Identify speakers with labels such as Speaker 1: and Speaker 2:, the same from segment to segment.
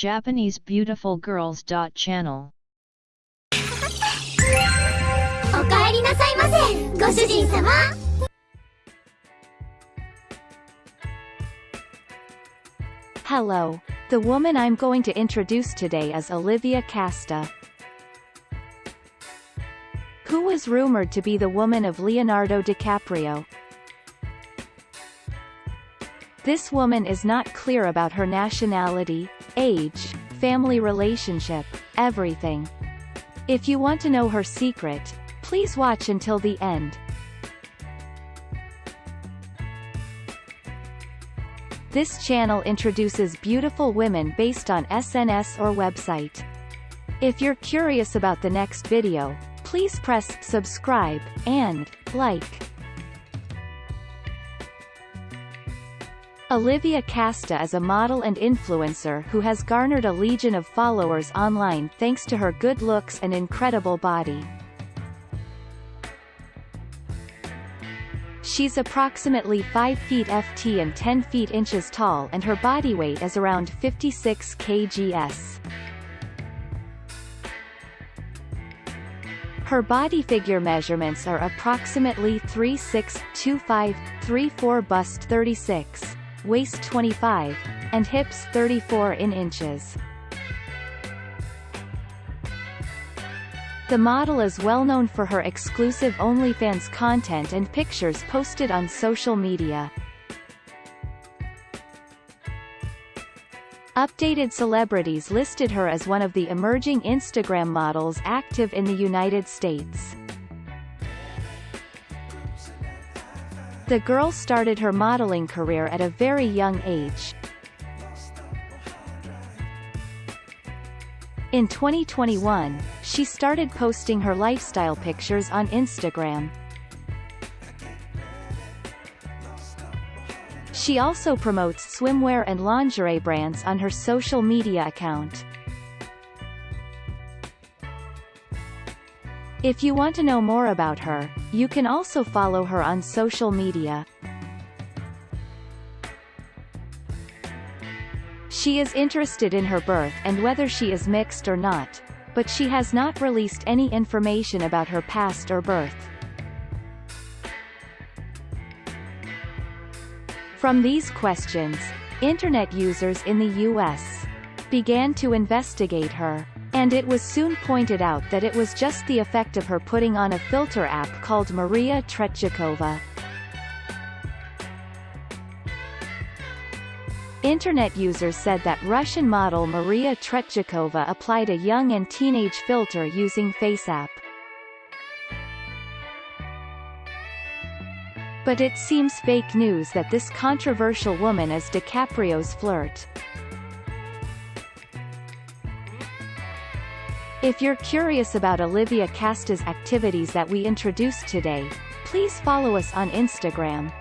Speaker 1: Japanese Beautiful Girls. Channel
Speaker 2: おかえりなさいませご主人様
Speaker 3: Hello. The woman I'm going to introduce today is Olivia Casta. Who was rumored to be the woman of Leonardo DiCaprio. this woman is not clear about her nationality, age, family relationship, everything. If you want to know her secret, please watch until the end. This channel introduces beautiful women based on SNS or website. If you're curious about the next video, please press subscribe and like. Olivia Casta is a model and influencer who has garnered a legion of followers online thanks to her good looks and incredible body. She's approximately 5 feet ft and 10 feet inches tall and her body weight is around 56 kgs. Her body figure measurements are approximately 36, 25, 34 bust 36, waist 25, and hips 34 in inches. The model is well known for her exclusive OnlyFans content and pictures posted on social media. Updated celebrities listed her as one of the emerging Instagram models active in the United States. The girl started her modeling career at a very young age. In 2021, she started posting her lifestyle pictures on Instagram. She also promotes swimwear and lingerie brands on her social media account. If you want to know more about her, you can also follow her on social media. She is interested in her birth and whether she is mixed or not, but she has not released any information about her past or birth. From these questions, internet users in the U.S. began to investigate her, and it was soon pointed out that it was just the effect of her putting on a filter app called Maria Tretjakova. Internet users said that Russian model Maria Tretjakova applied a young and teenage filter using FaceApp. But it seems fake news that this controversial woman is DiCaprio's flirt. If you're curious about Olivia Casta's activities that we introduced today, please follow us on Instagram.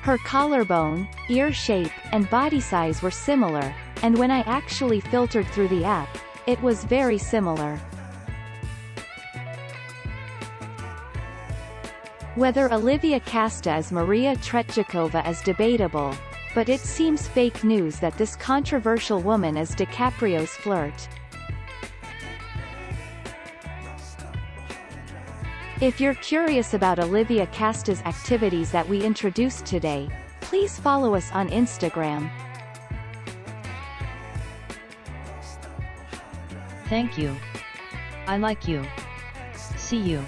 Speaker 3: Her collarbone, ear shape, and body size were similar, and when I actually filtered through the app, it was very similar. Whether Olivia Casta is Maria Tretjakova is debatable, but it seems fake news that this controversial woman is DiCaprio's flirt. If you're curious about Olivia Casta's activities that we introduced today, please follow us on Instagram.
Speaker 1: Thank you. I like you. See you.